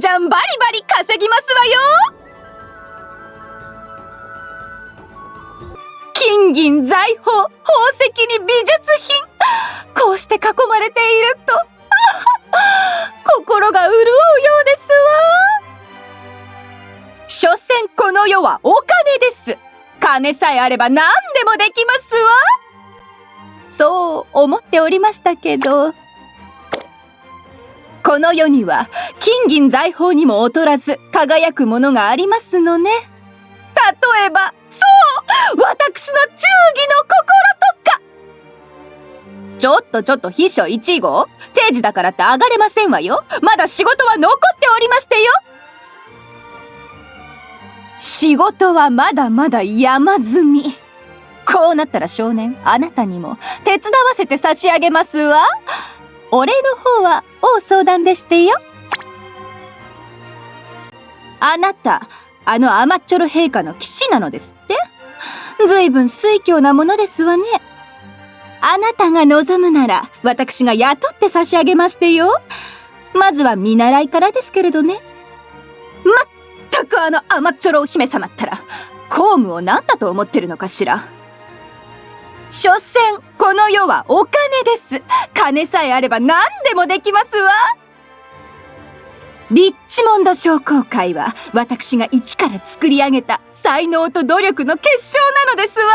じゃんバリバリ稼ぎますわよ。金銀財宝宝石に美術品。こうして囲まれていると心が潤うようです。わ所詮この世はお金です。金さえあれば何でもできますわ。そう思っておりましたけど。この世には金銀財宝にも劣らず輝くものがありますのね。例えば、そう。とちょっと秘書1号？定時だからって上がれませんわよ。まだ仕事は残っておりましてよ。仕事はまだまだ山積み。こうなったら少年、あなたにも手伝わせて差し上げますわ。お礼の方は大相談でしてよ。あなた、あの甘っちょろ陛下の騎士なのですって？ずいぶん水強なものですわね。あなたが望むなら、私が雇って差し上げましてよ。まずは見習いからですけれどね。まったくあの甘っちょろお姫様ったら、公務を何だと思ってるのかしら。所詮、この世はお金です。金さえあれば何でもできますわ。リッチモンド商工会は私が一から作り上げた才能と努力の結晶なのですわ。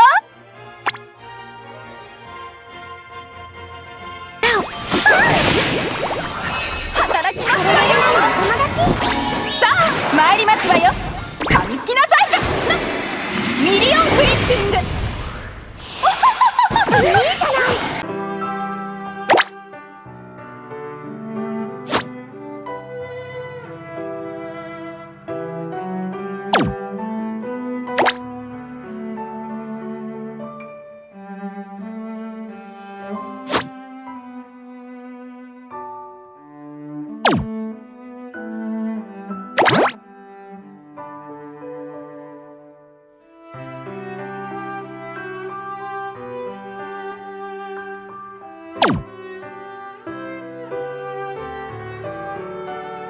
ミリ